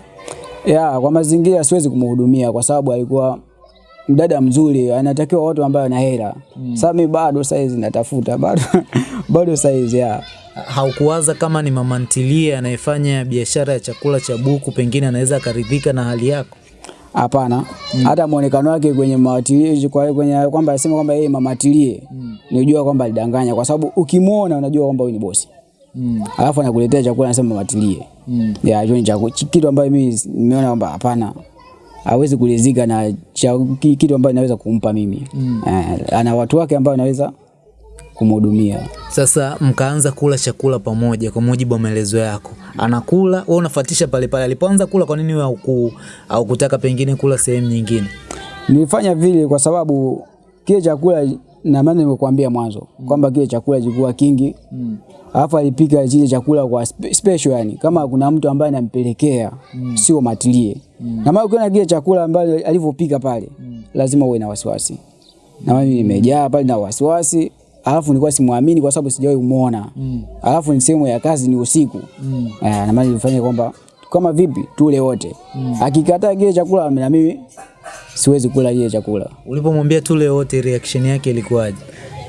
ya kwa mazingira siwezi kumhudumia kwa sababu alikuwa mdada mzuri, anatakiwa watu ambao wana hela mm. Sasa mimi bado saizi natafuta bado bado saizi ya Haukuwaza kama ni mama ntilie anayefanya biashara ya chakula cha buku, pengine anaweza akaridhika na hali yako? hapana mm. hata muonekano wake kwenye mawatilie kwa kwenye kwamba asema kwamba yeye mamatilie mm. nijua kwamba alidanganya, kwa sababu ukimwona unajua kwamba huyu ni bosi mm. alafu anakuletea chakula anasema mamatilie mm. ya hiyo ni chakula kitu ambayo mimi nimeona kwamba hapana hawezi kulizika na kitu ambayo naweza kumpa mimi mm. eh, ana watu wake ambao naweza kumhudumia Sasa mkaanza kula chakula pamoja kwa mujibu wa maelezo yako, anakula wewe unafuatisha pale pale. Alipoanza kula, kwa nini wewe au kutaka pengine kula sehemu nyingine? Nilifanya vile kwa sababu kile chakula na maana nimekuambia mwanzo mm. kwamba kile chakula kilikuwa kingi mm. alafu alipika kile chakula kwa spe- special yani, kama kuna mtu ambaye anampelekea mm. sio matilie mm. na maana ukiona kile chakula ambacho alivyopika pale mm. lazima uwe na wasiwasi, na mimi nimejaa pale na wasiwasi alafu nilikuwa simwamini kwa sababu sijawahi kumuona mm. alafu ni sehemu ya kazi ni usiku mm. na maana nilifanya kwamba kama vipi tule wote mm. akikataa kile chakula na mimi siwezi kula kile chakula. Ulipomwambia tule wote, reaction yake ilikuwaje?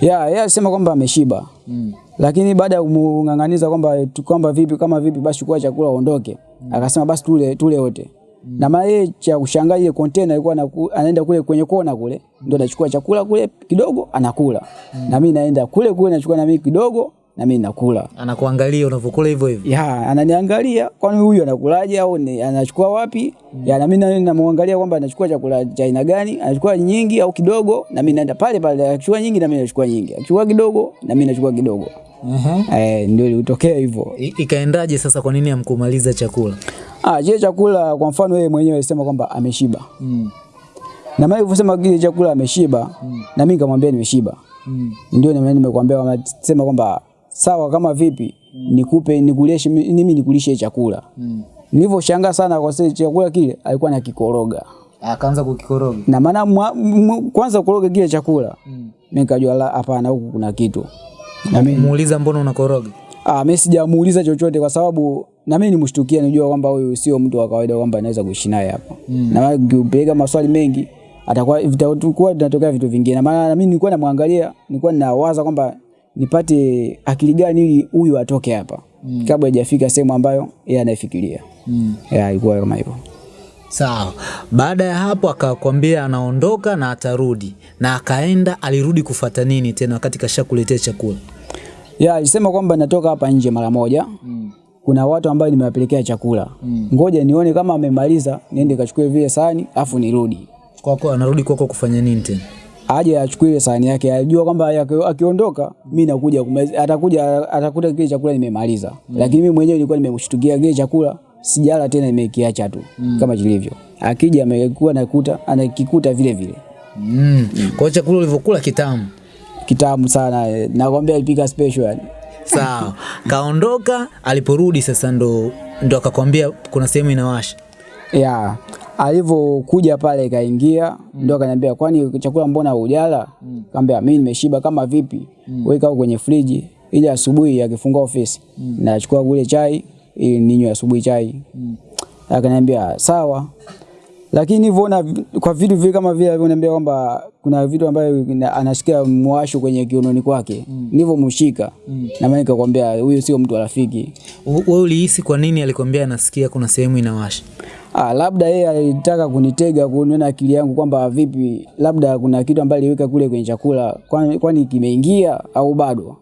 Ya, yeye alisema kwamba ameshiba. Mm. Lakini baada ya kumng'ang'aniza kwamba kwamba vipi kama vipi basi chukua chakula uondoke. Mm. Akasema basi tule tule wote. Mm. Na maana cha kushangaa ile container ilikuwa anaku- anaenda kule kwenye kona kule ndio anachukua chakula kule kidogo anakula. Mm. Na mimi naenda kule kule nachukua na mimi kidogo na mimi nakula. Anakuangalia unavyokula hivyo hivyo. Ya, ananiangalia kwani huyu anakulaje au ni, anachukua wapi? Mm. Ya, na mimi na- namwangalia kwamba anachukua chakula cha aina gani, anachukua nyingi au kidogo, na mimi naenda pale pale, anachukua nyingi na mimi nachukua nyingi, anachukua kidogo na mimi nachukua kidogo. Uh -huh. Eh, ndio ilitokea hivyo. Ikaendaje sasa? Kwa nini hamkumaliza chakula? Ah, je, chakula kwa mfano yeye mwenyewe alisema kwamba ameshiba. mm. Na mimi nilivyosema kile chakula ameshiba, mm. na mimi nikamwambia nimeshiba. Mm. Ndio nime mimi nimekuambia kwamba sema kwamba sawa kama vipi mm. nikupe nikulishe mimi nikulishe chakula. Mm. Nilivyoshangaa sana kwa sababu chakula kile alikuwa anakikoroga. Akaanza kukikoroga. Na maana kwanza kukoroga kile chakula. Mm. Mimi nikajua hapana huku kuna kitu. Na mimi Muuliza mbona unakoroga? ah mimi sijamuuliza chochote kwa sababu na mimi nimshtukia nijua kwamba huyu sio mtu wa kawaida kwamba anaweza kuishi naye hapa. Na maana ukipeleka maswali mengi atakuwa vitakuwa vinatokea vitu vingine. Na maana mimi nilikuwa namwangalia, nilikuwa ninawaza kwamba nipate akili gani ili huyu atoke hapa mm. kabla hajafika sehemu ambayo yeye anaifikiria. Mm. Ya ilikuwa kama hivyo. Sawa. Baada ya hapo akakwambia anaondoka na atarudi, na akaenda. Alirudi kufata nini tena wakati kashakuletea chakula? Ya, alisema kwamba natoka hapa nje mara moja. Kuna watu ambao nimewapelekea chakula. mm. Ngoja nione kama amemaliza, niende kachukue vile sahani afu nirudi. Kwako anarudi kwako kufanya nini tena? Aje achukue ile sahani yake. Ajua kwamba aki- akiondoka mimi nakuja kumaliza. Atakuja atakuta kile chakula nimemaliza. mm. Lakini mimi mwenyewe nilikuwa nimemshtukia kile chakula sijala tena nimekiacha tu mm. kama kilivyo. Akija amekuwa nakuta anakikuta vile vile. Mm. Kwa hiyo chakula ulivyokula kitamu. Kitamu sana. eh, Nakwambia alipika special yani. Sawa. Kaondoka, aliporudi sasa ndo ndo akakwambia kuna sehemu inawasha. ya alivyokuja pale kaingia ndo akaniambia kwani chakula mbona hujala mm. kaambia mimi nimeshiba kama vipi mm. weka kwenye friji ili asubuhi akifungua ofisi mm. nachukua kule chai ili ninywe asubuhi chai mm. akaniambia sawa lakini hivyo na kwa vitu vile kama vile alivyoniambia kwamba kuna vitu ambavyo anashikia mwasho kwenye kiunoni kwake mm. nilivyomshika mm. na maana nikakwambia huyu sio mtu rafiki Wewe ulihisi kwa nini alikwambia anasikia kuna sehemu inawasha? Ah, labda yeye alitaka kunitega kuniona akili yangu kwamba vipi, labda kuna kitu ambacho aliweka kule kwenye chakula, kwani kwani kimeingia au bado?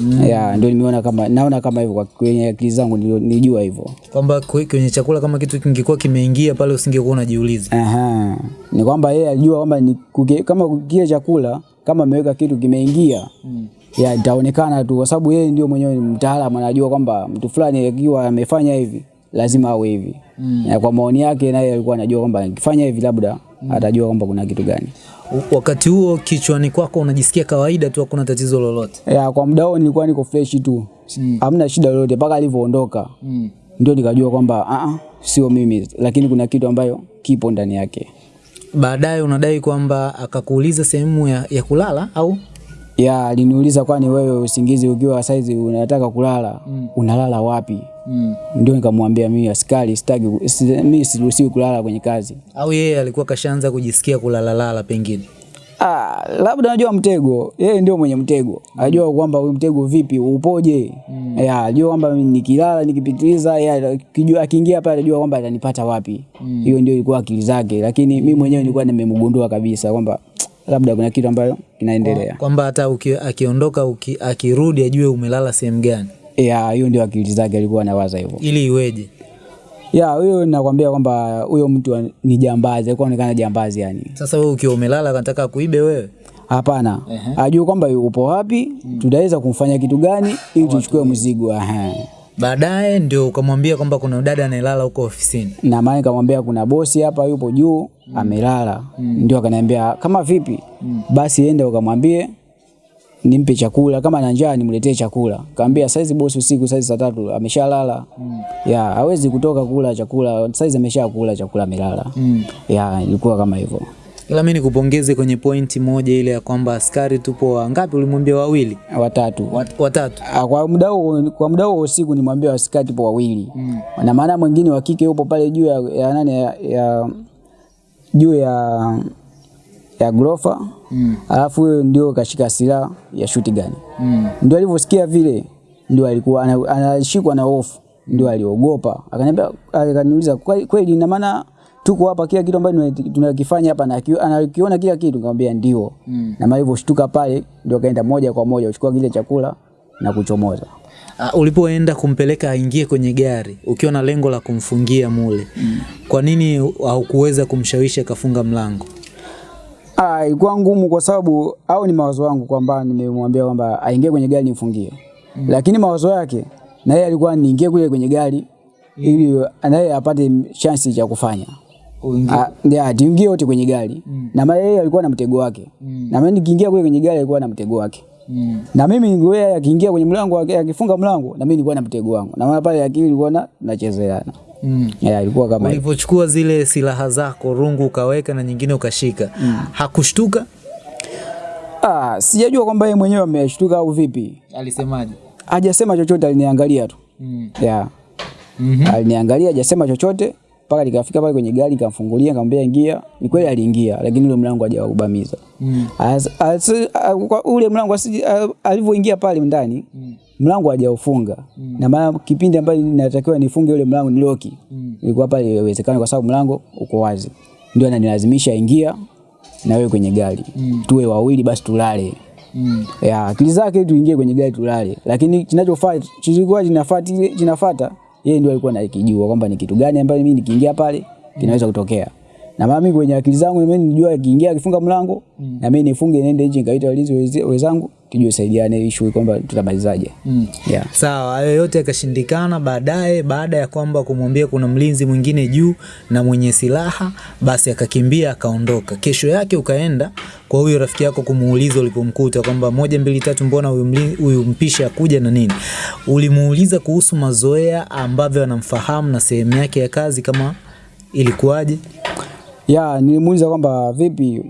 Mm. ya ndio nimeona kama naona kama hivyo kwa kwenye akili zangu nijua nilijua hivyo Kwamba kwe- kwenye chakula kama kitu kingekuwa kimeingia pale usingekuwa unajiuliza. Aha. Ni kwamba yeye alijua kwamba ni kuge, kama kile chakula kama ameweka kitu kimeingia mm. ya itaonekana tu, kwa sababu yeye ndio mwenyewe mtaalamu, anajua kwamba mtu fulani akiwa amefanya hivi lazima awe hivi mm. na kwa maoni yake naye alikuwa anajua kwamba akifanya hivi labda mm. atajua kwamba kuna kitu gani. Wakati huo kichwani kwako unajisikia kawaida tu, hakuna tatizo lolote. Yeah, kwa muda huo nilikuwa niko fresh tu hamna mm. shida lolote mpaka alivyoondoka Mm. ndio nikajua kwamba uh, sio mimi, lakini kuna kitu ambayo kipo ndani yake. Baadaye unadai kwamba akakuuliza sehemu ya, ya kulala au ya aliniuliza kwani wewe usingizi ukiwa saizi unataka kulala mm. unalala wapi mm. ndio nikamwambia mimi askari sitaki si, mimi siruhusiwi kulala kwenye kazi au yeye alikuwa kashaanza kujisikia kulalalala pengine. ah, labda najua mtego yeye ndio mwenye mtego Anajua kwamba huyu mtego vipi upoje mm. ya anajua kwamba mimi nikilala nikipitiliza yeye kijua akiingia pale anajua kwamba atanipata wapi hiyo mm. ndio ilikuwa akili zake lakini mimi mwenyewe nilikuwa nimemgundua kabisa kwamba labda kuna kitu ambayo kinaendelea Kwamba hata uki, akiondoka uki, akirudi ajue umelala sehemu gani ya hiyo ndio akili zake alikuwa anawaza hivyo ili iweje. Ya, huyo nakwambia kwamba huyo mtu ni jambazi, alikuwa anaonekana jambazi yani. Sasa wewe ukiwa umelala anataka kuibe wewe. Hapana. Ajue kwamba upo wapi, tunaweza kumfanya kitu gani ili tuchukue mzigo. Aha. Baadaye ndio ukamwambia kwamba kuna dada anayelala huko ofisini. Na maana nikamwambia kuna bosi hapa yupo juu mm. amelala. Mm. Ndio akaniambia kama vipi? Mm. Basi ende ukamwambie nimpe chakula kama ana njaa nimletee chakula. Kaambia saizi bosi usiku saizi saa tatu ameshalala. Mm. Ya, hawezi kutoka kula chakula. Saizi ameshakula chakula amelala. Mm. Ya, ilikuwa kama hivyo. Ila mimi nikupongeze kwenye pointi moja ile ya kwamba askari tupo wangapi? Ulimwambia wawili, Watatu. Wat, watatu. A, kwa muda huo kwa muda huo usiku nimwambia askari tupo wawili mm. na maana mwingine wa kike yupo pale juu ya, ya nani ya, ya juu ya ya grofa mm. alafu huyo ndio kashika silaha ya shuti gani mm. ndio alivyosikia vile ndio alikuwa anashikwa na hofu ndio aliogopa akaniambia akaniuliza "Kweli- kweli ina maana tuko hapa kila kitu ambacho tuna- tunakifanya hapa na anakiona kila kitu nikamwambia ndio mm. na maana alivyoshtuka pale ndio kaenda moja kwa moja kuchukua kile chakula na kuchomoza Uh, ulipoenda kumpeleka aingie kwenye gari ukiwa na lengo la kumfungia mule mm. kwa nini haukuweza kumshawishi akafunga mlango? Ah, ilikuwa ngumu kwa sababu au ni mawazo yangu kwamba nimemwambia kwamba aingie kwenye gari nimfungie. Mm. Lakini mawazo yake na yeye alikuwa niingie kule kwenye gari mm. ili naye apate chance cha kufanya. Ah, ndio tuingie wote kwenye gari. Na maana yeye alikuwa na mtego wake. Na mimi nikiingia kule kwenye gari alikuwa na mtego wake. Mm. Na mimi yeye akiingia kwenye mlango wake akifunga mlango na mimi nilikuwa na mtego wangu. Na maana pale akili ilikuwa na nachezeana. Mm. Yeah, ilikuwa kama hivyo. Ulivyochukua zile silaha zako rungu ukaweka na nyingine ukashika mm. hakushtuka? Ah, sijajua kwamba yeye mwenyewe ameshtuka au vipi. Alisemaje? Hajasema chochote, aliniangalia tu. Mm. Yeah. Mhm. Aliniangalia hajasema chochote mpaka nikafika pale kwenye gari nikamfungulia nikamwambia ingia. Ni kweli aliingia lakini ule mlango hajaubamiza. Mm. As, as, a- ule mlango asi- alivyoingia pale ndani mlango hajaufunga. Na maana kipindi ambacho natakiwa nifunge ule mlango ni loki. Ilikuwa pale iwezekana kwa sababu mlango uko wazi. Ndio ananilazimisha ingia na wewe kwenye gari. Tuwe wawili basi tulale. Mm. Ya, akili zake tuingie kwenye gari tulale. Lakini kinachofuata kilikuwa kinafuata kinafuata yeye ndio alikuwa anakijua kwamba ni kitu gani ambayo mimi nikiingia pale kinaweza kutokea. Na mimi kwenye akili zangu mimi nijua akiingia akifunga mlango mm. na mimi nifunge niende nje nikaita walinzi wenzangu tujue saidiane issue kwamba tutamalizaje. Mm. Yeah. Sawa, hayo yote yakashindikana. Baadaye, baada ya kwamba kumwambia kuna mlinzi mwingine juu na mwenye silaha, basi akakimbia akaondoka. Kesho yake ukaenda kwa huyo rafiki yako kumuuliza ulipomkuta kwamba moja mbili tatu, mbona huyu mpisha akuja na nini? Ulimuuliza kuhusu mazoea ambavyo anamfahamu na sehemu yake ya kazi, kama ilikuwaje? Ya, nilimuuliza kwamba vipi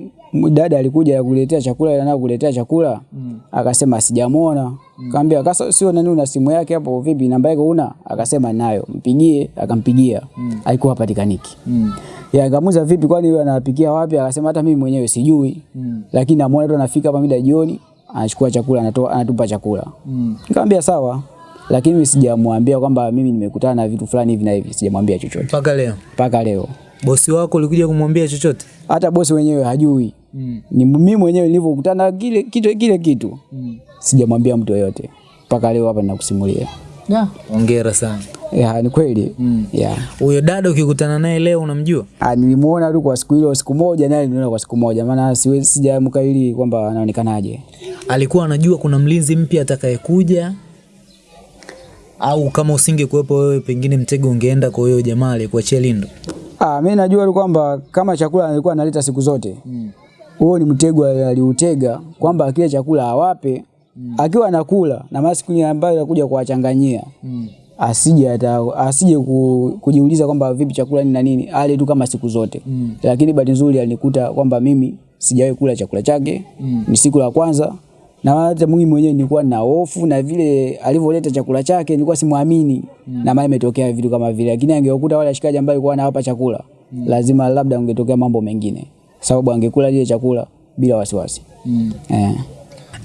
dada alikuja kuletea chakula na kuletea chakula? Mm. akasema sijamuona. Mm. kaambia kasa sio nani una simu yake hapo vipi namba yake una? Akasema nayo mpigie akampigia. Mm. alikuwa hapatikaniki Mm. ya akamuuliza vipi kwani wewe anapikia wapi? Akasema hata mimi mwenyewe sijui. Mm. lakini namuona tu anafika hapa mida jioni anachukua chakula anatoa anatupa chakula. Mm. nikamwambia sawa. Lakini mimi sijamwambia kwamba mimi nimekutana na vitu fulani hivi na hivi sijamwambia chochote. Mpaka leo? Mpaka leo bosi wako ulikuja kumwambia chochote? hata bosi wenyewe hajui Mm. ni mimi mwenyewe nilivyokutana kile kitu kile kitu Mm. sijamwambia mtu yoyote mpaka leo hapa ninakusimulia. Yeah. Hongera sana. Ya, ni kweli mm. yeah. Huyo dada ukikutana naye leo unamjua? Ah, nilimuona tu kwa siku ile siku moja, naye niliona kwa siku moja, maana siwezi sijamkaili kwamba anaonekanaje. Alikuwa anajua kuna mlinzi mpya atakayekuja, au kama usingekuwepo wewe, pengine mtego ungeenda kwa huyo jamaa aliyekuachia lindo? Ah, mimi najua tu kwamba kama chakula alikuwa analeta siku zote huo ni mtego aliutega kwamba akile chakula awape mm. akiwa anakula na masiku siku ambayo anakuja kuwachanganyia Mm. asije ata, asije ku, kujiuliza kwamba vipi chakula ni na nini, ale tu kama siku zote Mm. lakini bahati nzuri alinikuta kwamba mimi sijawahi kula chakula chake Mm. ni siku la kwanza na hata mimi mwenyewe nilikuwa na hofu na vile alivyoleta chakula chake nilikuwa simwamini na maana imetokea vitu kama vile, lakini angekuta wale washikaji ambao alikuwa anawapa chakula mm. lazima labda ungetokea mambo mengine, sababu angekula ile chakula bila wasiwasi mm. eh.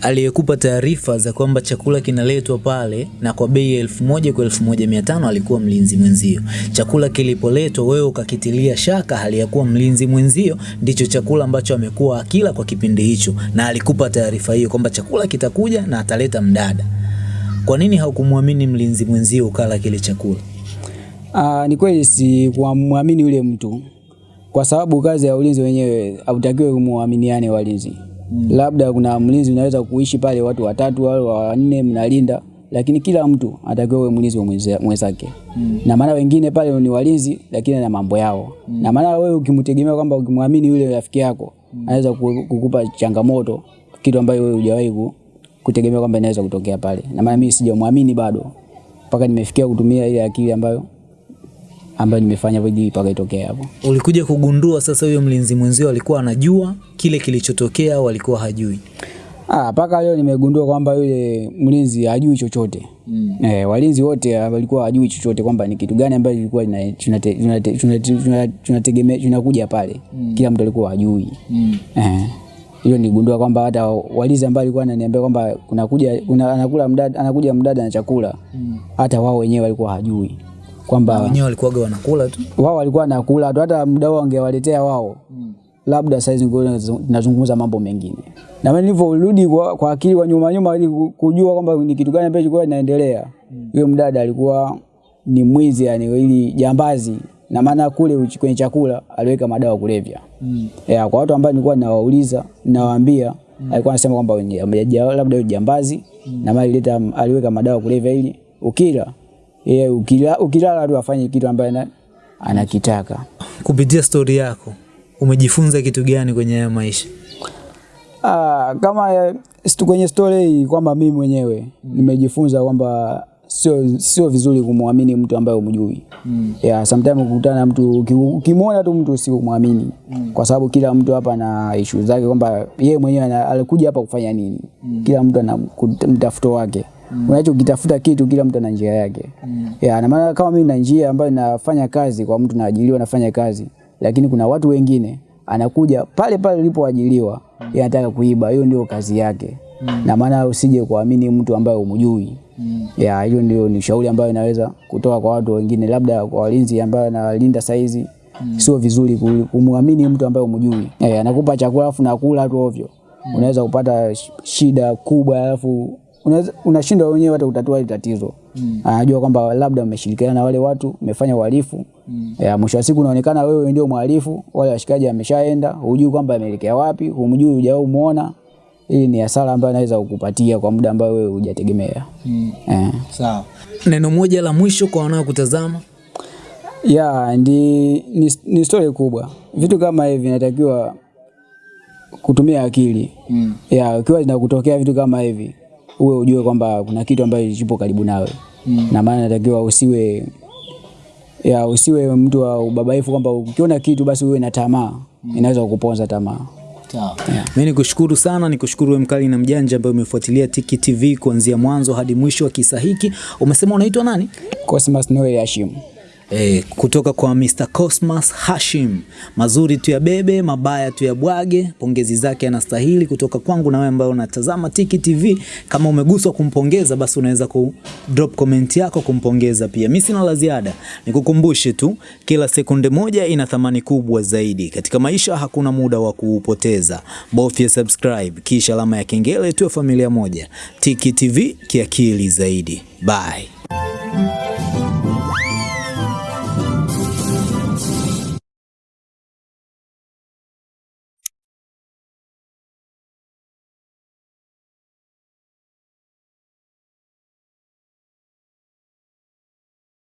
Aliyekupa taarifa za kwamba chakula kinaletwa pale na kwa bei elfu moja kwa elfu moja mia tano alikuwa mlinzi mwenzio. Chakula kilipoletwa wewe ukakitilia shaka, hali ya kuwa mlinzi mwenzio ndicho chakula ambacho amekuwa akila kwa kipindi hicho, na alikupa taarifa hiyo kwamba chakula kitakuja na ataleta mdada. Kwa nini haukumwamini mlinzi mwenzio ukala kile chakula? Ah, ni kweli si kumwamini yule mtu kwa sababu kazi ya ulinzi wenyewe hautakiwi kumwaminiane walinzi. Labda kuna mlinzi unaweza kuishi pale watu watatu au wanne mnalinda, lakini kila mtu atakiwa uwe mlinzi wa mwenzake mwenzake. Na maana wengine pale ni walinzi lakini na mambo yao. mm. Na maana wewe ukimtegemea kwamba ukimwamini yule rafiki yako mm. anaweza kukupa changamoto kitu ambayo wewe hujawahi kutegemea kwamba inaweza kutokea pale. Na maana mimi sijamwamini bado mpaka nimefikia kutumia ile akili ambayo ambayo nimefanya hivi mpaka itokee hapo. Ulikuja kugundua sasa huyo mlinzi mwenzio alikuwa anajua kile kilichotokea au alikuwa hajui? Ah, mpaka leo nimegundua kwamba yule mlinzi hajui chochote. Mm. Eh, walinzi wote walikuwa hajui chochote kwamba ni kitu gani ambacho ilikuwa ina- tunate- tunate- tunate- tuna- tunategemea tunakuja pale. Mm. Kila mtu alikuwa hajui. Mm. Eh. Hiyo niligundua kwamba hata walinzi ambao alikuwa ananiambia kwamba kuna kuja kuna anakula mdada anakuja mdada na chakula. Mm. Hata wao wenyewe walikuwa hajui kwamba Wenyewe walikuwaga wanakula tu. wao walikuwa nakula tu, hata muda wao angewaletea wao. Mm. labda saizi nazungumza mambo mengine. Na mimi nilivyorudi kwa, kwa akili kwa nyuma nyuma ili kujua kwamba ni kitu gani ambacho kilikuwa kinaendelea, huyo mdada alikuwa ni mwizi, yani ili jambazi, na maana kule kwenye chakula aliweka madawa kulevya. Mm. ya, kwa watu ambao nilikuwa ninawauliza ninawaambia, alikuwa anasema kwamba ni- labda jambazi. Na mali alileta aliweka madawa ya kulevya ili ukila yeye ukila ukilala tu afanye kitu ambaye anakitaka. Kupitia stori yako umejifunza kitu gani kwenye haya maisha? Ah, kama kwenye story hii kwamba mimi mwenyewe nimejifunza kwamba sio sio vizuri kumwamini mtu ambaye umjui. Mm. Yeah, sometimes ukutana na mtu ukimwona tu mtu usimwamini mm. kwa sababu kila mtu hapa na issue zake kwamba yeye mwenyewe alikuja hapa kufanya nini. Mm. Kila mtu ana mtafuto wake. Mm. Unachokitafuta kitu kila mtu ana njia yake. Mm. Yeah, na maana kama mimi na njia ambayo nafanya kazi kwa mtu naajiriwa nafanya kazi, lakini kuna watu wengine anakuja pale pale ulipoajiliwa yeye anataka kuiba. Hiyo ndio kazi yake. mm. Na maana usije kuamini mtu ambaye umjui. mm. Ya, hiyo ndio ni ushauri ambayo naweza kutoa kwa watu wengine, labda kwa walinzi ambao analinda saizi. mm. Sio vizuri ku- kumwamini mtu ambaye umjui. Eh, anakupa chakula afu nakula tu ovyo. mm. Unaweza kupata shida kubwa alafu unashindwa wenyewe hata kutatua hili tatizo. Mm. Anajua kwamba labda mmeshirikiana na wale watu, mmefanya uhalifu. Ya, mwisho wa siku unaonekana wewe ndio mhalifu, wale washikaji ameshaenda, hujui kwamba ameelekea wapi, humjui, hujao muona. Hii ni hasara ambayo anaweza kukupatia kwa muda ambao wewe hujategemea. Mm. Eh. Sawa. Neno moja la mwisho kwa wanaokutazama. Ya, ndi, ni, ni story kubwa. Vitu kama hivi vinatakiwa kutumia akili. Mm. Ya, ukiwa zinakutokea vitu kama hivi, uwe ujue kwamba kuna kitu ambacho kipo karibu nawe. mm. Na maana natakiwa usiwe ya usiwe mtu wa ubabaifu kwamba ukiona kitu basi uwe na tamaa. mm. Inaweza kukuponza tamaa. Sawa. Mimi nikushukuru sana, nikushukuru wewe mkali na mjanja ambaye umefuatilia Tiki TV kuanzia mwanzo hadi mwisho wa kisa hiki. Umesema unaitwa nani? Cosmas Noel Hashim. E, kutoka kwa Mr. Cosmas Hashim, mazuri tu ya bebe, mabaya tu ya bwage. Pongezi zake anastahili kutoka kwangu na wewe ambaye unatazama Tiki TV. Kama umeguswa kumpongeza, basi unaweza ku drop comment yako kumpongeza pia. Mimi sina la ziada, nikukumbushe tu, kila sekunde moja ina thamani kubwa zaidi katika maisha. Hakuna muda wa kuupoteza, bofya subscribe kisha alama ya kengele, tuwe familia moja. Tiki TV kiakili zaidi. Bye.